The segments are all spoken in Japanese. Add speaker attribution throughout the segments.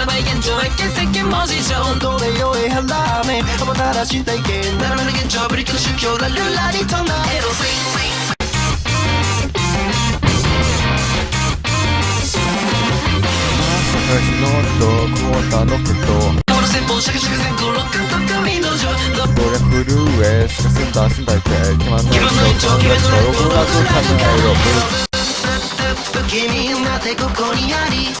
Speaker 1: 並べ現状へ欠席文字上どれよりはラーメンおもたらした意見現状くの宗教ラルラリとなエロスイスイ
Speaker 2: クォーターロケット
Speaker 1: カン
Speaker 2: えすかすんすんいて決まんないと考
Speaker 1: こなてここにあり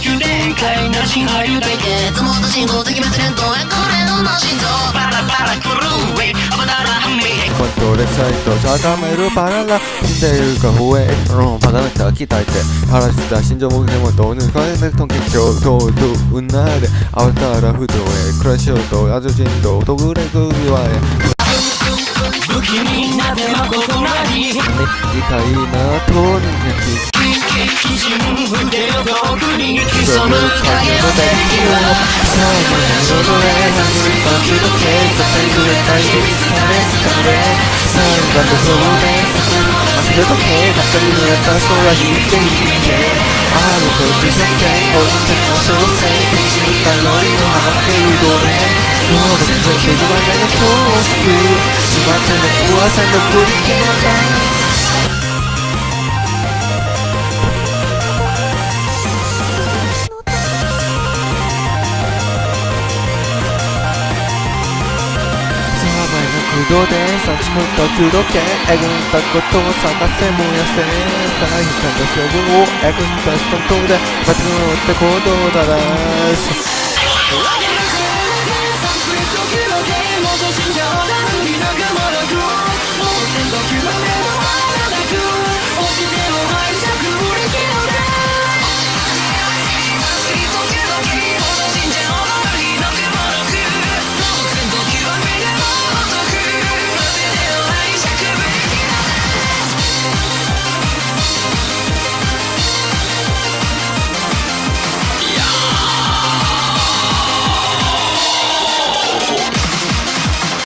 Speaker 1: 急展開なし俳優対決もっと進行的滅連動憧れの心臓パラパラ狂うウェイなら半
Speaker 2: コントレサイト高めるパララ死んでいるか不衛のパラメーター期腹立た心臓目標も導入コかクトン結晶どうどうなれ慌たら不動へ暮らしようとアジョジンと特例組はへ
Speaker 1: 不気味な手のことなり理
Speaker 2: 解なとにかき
Speaker 1: 人腕の遠くに
Speaker 2: 潜む影の敵は最後の外で差し分けの警察に触れたい疲れ疲れ最後の像で明日の警察に触れた空引いてみてある時世間を捨てた小生一時たのりの果て動れもう全然広がらない今日を救う翼の噂のブリキのダンス動で3時分途中時計えぐったことを探せ燃やせ大変感と処分をえぐったスタントで間違った行動だらし